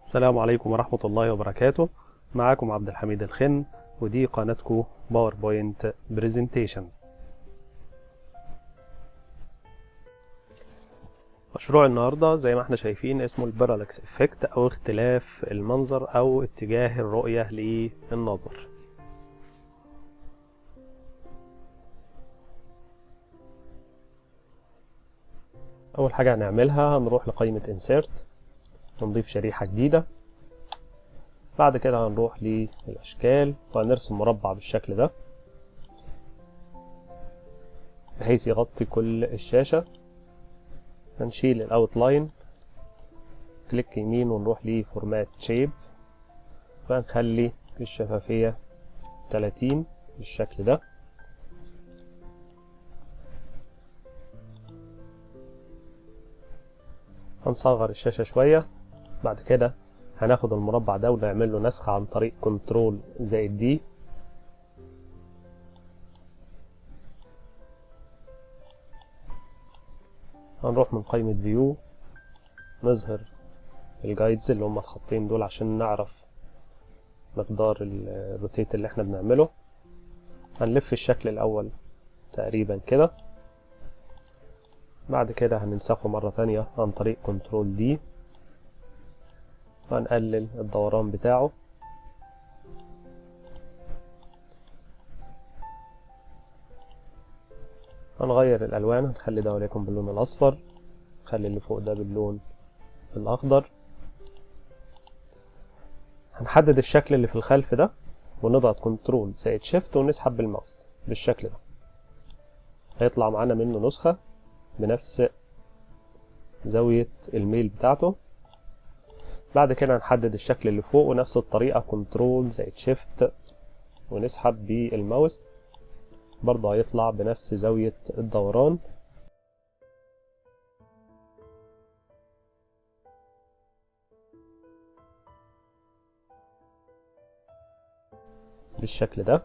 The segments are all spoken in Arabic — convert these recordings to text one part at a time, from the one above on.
السلام عليكم ورحمة الله وبركاته. معاكم عبد الحميد الخن ودي قناتكم PowerPoint Presentations مشروع النهاردة زي ما إحنا شايفين اسمه ال parallax effect أو اختلاف المنظر أو اتجاه الرؤية للنظر. أول حاجة هنعملها هنروح لقائمة insert. ونضيف شريحة جديدة. بعد كده هنروح للأشكال. وهنرسم مربع بالشكل ده بحيث يغطي كل الشاشة. هنشيل ال outline click يمين ونروح ل format shape وهنخلي الشفافية 30 بالشكل ده. هنصغر الشاشة شوية. بعد كده هناخد المربع ده ونعمل له نسخ عن طريق control زائد D. هنروح من قائمة view نظهر ال guides اللي هم الخطين دول عشان نعرف مقدار ال rotate اللي إحنا بنعمله. هنلف الشكل الأول تقريبا كده. بعد كده هننسخه مرة تانية عن طريق control D وهنقلل الدوران بتاعه. هنغير الألوان هنخلي ده وليكن باللون الأصفر. نخلي اللي فوق ده باللون الأخضر. هنحدد الشكل اللي في الخلف ده ونضغط control زائد shift ونسحب بالماوس بالشكل ده. هيطلع معانا منه نسخة بنفس زاوية الميل بتاعته. بعد كده هنحدد الشكل اللي فوق ونفس الطريقة control زائد shift ونسحب بالماوس. برضه هيطلع بنفس زاوية الدوران. بالشكل ده.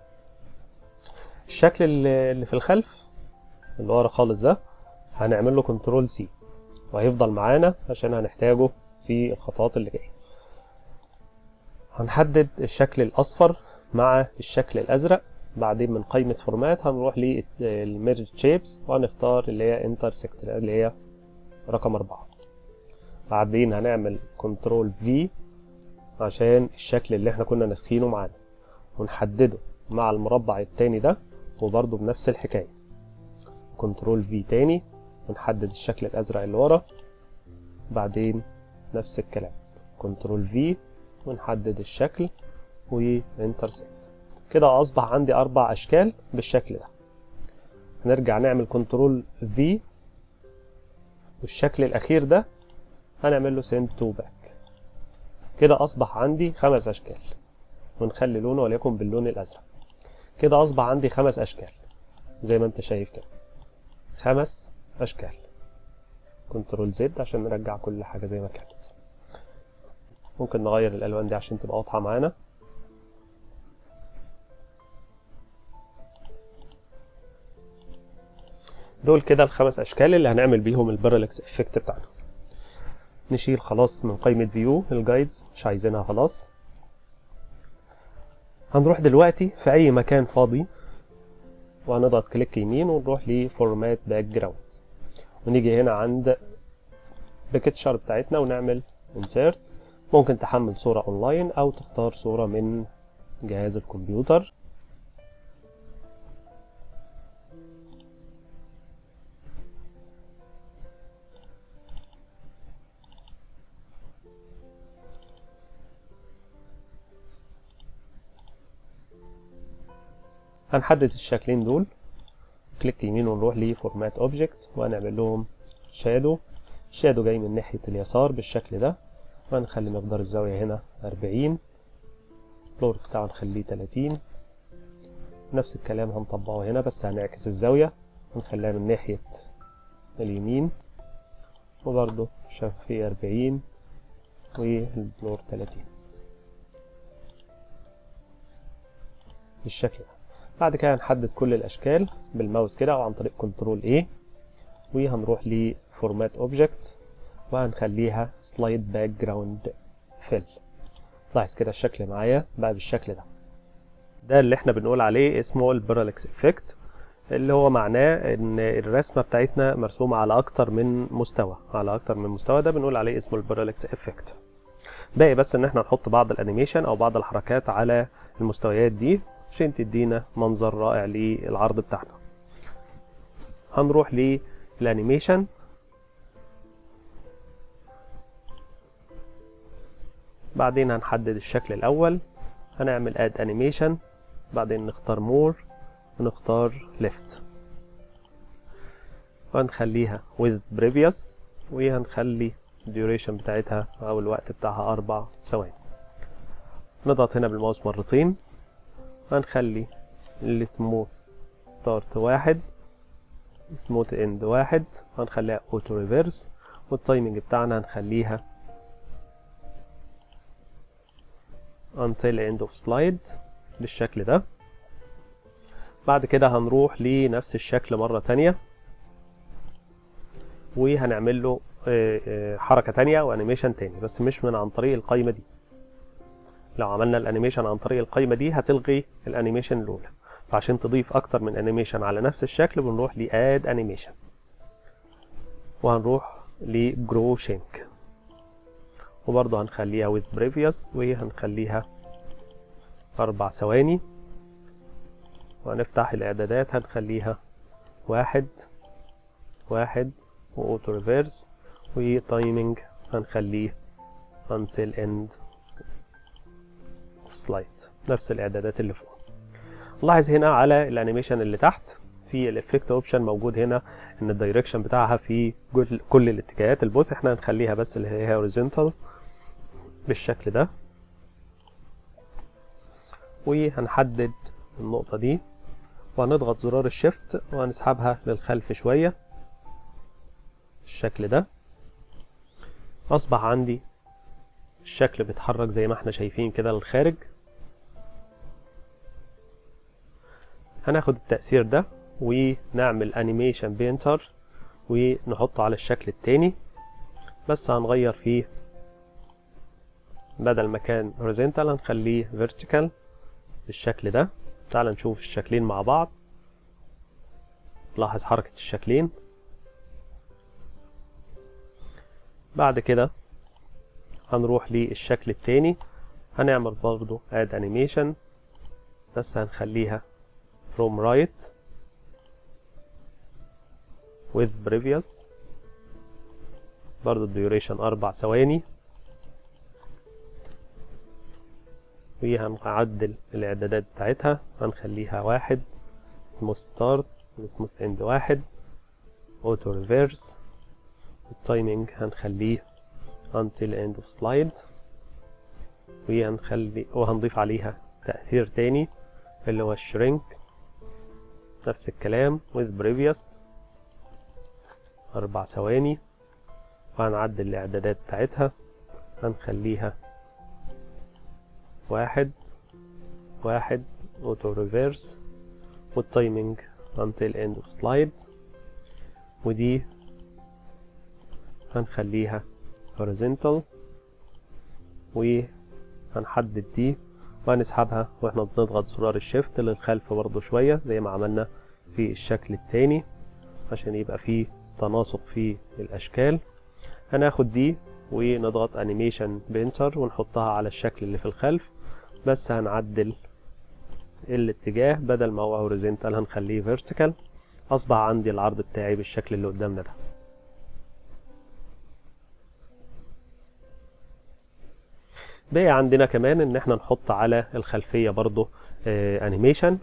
الشكل اللي في الخلف اللي ورا خالص ده هنعمل له control C وهيفضل معانا عشان هنحتاجه في الخطوات اللي جاية. هنحدد الشكل الأصفر مع الشكل الأزرق. بعدين من قائمة format هنروح لل merge shapes وهنختار اللي هي intersect اللي هي رقم أربعة. بعدين هنعمل control V عشان الشكل اللي إحنا كنا ناسخينه معانا. ونحدده مع المربع التاني ده وبرضه بنفس الحكاية. control V تاني ونحدد الشكل الأزرق اللي ورا. بعدين نفس الكلام. control V ونحدد الشكل و intersect كده أصبح عندي أربع أشكال بالشكل ده. هنرجع نعمل control V والشكل الأخير ده هنعمل له send to back كده أصبح عندي خمس أشكال. ونخلي لونه وليكن باللون الأزرق. كده أصبح عندي خمس أشكال. زي ما أنت شايف كده. خمس أشكال. control Z عشان نرجع كل حاجة زي ما كانت. ممكن نغير الألوان دي عشان تبقى واضحة معانا. دول كده الخمس أشكال اللي هنعمل بيهم ال parallax effect بتاعنا. نشيل خلاص من قائمة view ال guides مش عايزينها خلاص. هنروح دلوقتي في أي مكان فاضي وهنضغط click يمين ونروح ل format background. ونيجي هنا عند picture بتاعتنا ونعمل insert. ممكن تحمل صورة اونلاين أو تختار صورة من جهاز الكمبيوتر. هنحدد الشكلين دول. click يمين ونروح ل format object وهنعمل لهم shadow ال shadow جاي من ناحية اليسار بالشكل ده. وهنخلي مقدار الزاوية هنا أربعين. البلور بتاعه نخليه تلاتين. نفس الكلام هنطبقه هنا بس هنعكس الزاوية. ونخليها من ناحية اليمين. وبرضه شفافية أربعين. وال blur تلاتين. بالشكل ده. بعد كده هنحدد كل الأشكال بالماوس كده أو عن طريق control A وهنروح ل format object وهنخليها slide background fill. لاحظ كده الشكل معايا بقى بالشكل ده. ده اللي إحنا بنقول عليه اسمه ال parallax effect اللي هو معناه إن الرسمة بتاعتنا مرسومة على أكتر من مستوى على أكتر من مستوى. ده بنقول عليه اسمه ال parallax effect باقي بس إن إحنا نحط بعض ال animation أو بعض الحركات على المستويات دي عشان تدينا منظر رائع للعرض بتاعنا. هنروح لل animation بعدين هنحدد الشكل الأول. هنعمل add animation بعدين نختار more ونختار left. وهنخليها with previous. وهنخلي duration بتاعتها أو الوقت بتاعها أربع ثواني. نضغط هنا بالماوس مرتين. هنخلي ال smooth start واحد smooth end واحد هنخليها auto reverse وال timing بتاعنا هنخليها until end of slide بالشكل ده. بعد كده هنروح لنفس الشكل مرة تانية وهنعمل له حركة تانية و animation تاني بس مش من عن طريق القايمة دي. لو عملنا ال animation عن طريق القايمة دي هتلغي ال animation الأولى. فعشان تضيف أكتر من animation على نفس الشكل بنروح ل add animation وهنروح ل grow shrink وبرضه هنخليها with previous وهنخليها أربع ثواني. وهنفتح الإعدادات هنخليها واحد واحد و auto reverse. و timing هنخليه until end. of slide نفس الإعدادات اللي فوق. لاحظ هنا على ال animation اللي تحت في ال effect option موجود هنا إن ال direction بتاعها في كل الاتجاهات. ال both إحنا هنخليها بس اللي هي horizontal بالشكل ده. وهنحدد النقطة دي وهنضغط زرار ال Shift وهنسحبها للخلف شوية بالشكل ده. أصبح عندي الشكل بيتحرك زي ما إحنا شايفين كده للخارج. هناخد التأثير ده ونعمل Animation Painter ونحطه على الشكل التاني. بس هنغير فيه بدل ما كان horizontal هنخليه vertical بالشكل ده. تعال نشوف الشكلين مع بعض. لاحظ حركة الشكلين. بعد كده هنروح للشكل التاني. هنعمل برضو add animation. بس هنخليها from right with previous. برضو ال duration أربع ثواني. وهنعدل الإعدادات بتاعتها. هنخليها واحد. smooth start smooth end واحد. auto reverse ال timing هنخليه until end of slide. وهنخلي وهنضيف عليها تأثير تاني اللي هو ال shrink نفس الكلام with previous. أربع ثواني. وهنعدل الإعدادات بتاعتها. هنخليها واحد واحد auto reverse وال timing until end of slide. ودي هنخليها horizontal. وهنحدد دي. وهنسحبها وإحنا بنضغط زرار ال Shift للخلف برضو شوية زي ما عملنا في الشكل التاني عشان يبقى فيه تناسق في الأشكال. هناخد دي ونضغط Animation Painter ونحطها على الشكل اللي في الخلف. بس هنعدل الاتجاه بدل ما هو horizontal هنخليه vertical أصبح عندي العرض بتاعي بالشكل اللي قدامنا ده. بقي عندنا كمان إن إحنا نحط على الخلفية برضو آه animation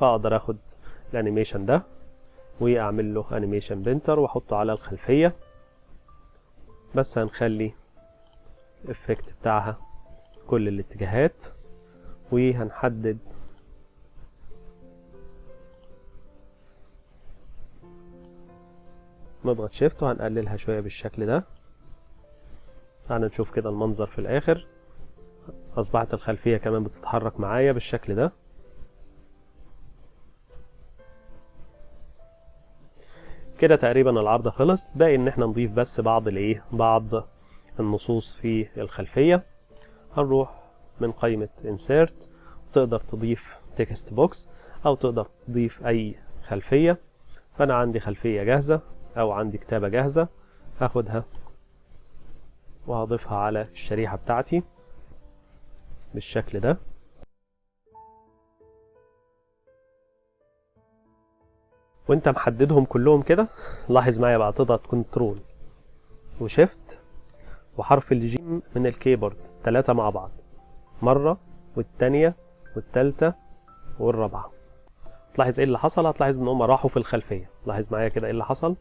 فأقدر آخد ال animation ده وأعمل له Animation Painter وأحطه على الخلفية. بس هنخلي ال effect بتاعها كل الاتجاهات وهنحدد نضغط Shift وهنقللها شوية بالشكل ده. تعالى نشوف كده المنظر في الآخر. أصبحت الخلفية كمان بتتحرك معايا بالشكل ده. كده تقريبا العرض خلص. باقي إن إحنا نضيف بس بعض الإيه بعض النصوص في الخلفية. هنروح من قائمة insert. تقدر تضيف text box أو تقدر تضيف أي خلفية. فأنا عندي خلفية جاهزة أو عندي كتابة جاهزة. هاخدها وهضيفها على الشريحة بتاعتي. بالشكل ده. وانت محددهم كلهم كده لاحظ معايا بقى تضغط Control و Shift وحرف الجيم من ال keyboard ثلاثة مع بعض. مرة والتانية والتالتة والرابعة. تلاحظ إيه اللي حصل؟ هتلاحظ إن هم راحوا في الخلفية. لاحظ معايا كده إيه اللي حصل؟